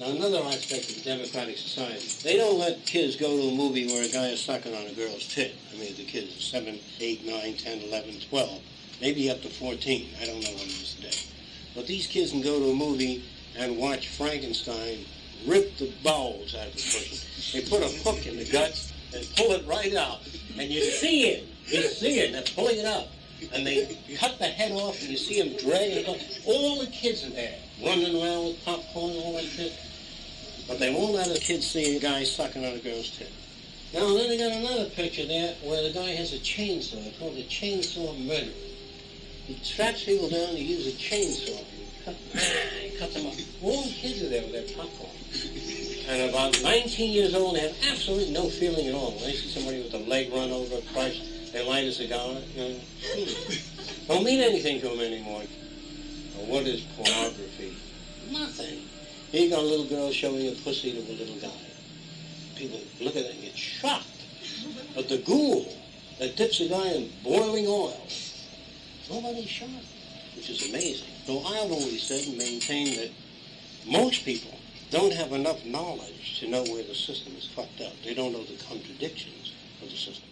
Now, another aspect of democratic society, they don't let kids go to a movie where a guy is sucking on a girl's tit. I mean, the kids are 7, 8, 9, 10, 11, 12, maybe up to 14. I don't know what it is today. But these kids can go to a movie and watch Frankenstein rip the bowels out of the person. They put a hook in the guts and pull it right out. And you see it. You see it. They're pulling it out. And they cut the head off and you see them dragging it off. All the kids are there, running around with popcorn and all that shit. But they won't let a kid see a guy sucking on a girl's tit. Now, then they got another picture there where the guy has a chainsaw. It's called a chainsaw murder. He traps people down, he uses a chainsaw. He cut, cut them up. All the kids are there with their popcorn. And about 19 years old, they have absolutely no feeling at all. When they see somebody with a leg run over, crushed, they light a cigar. You know, don't mean anything to them anymore. Well, what is pornography? Nothing. Here you got a little girl showing a pussy to a little guy. People look at it and get shocked. But the ghoul that dips a guy in boiling oil, nobody's shocked, which is amazing. So I've always said and maintained that most people don't have enough knowledge to know where the system is fucked up. They don't know the contradictions of the system.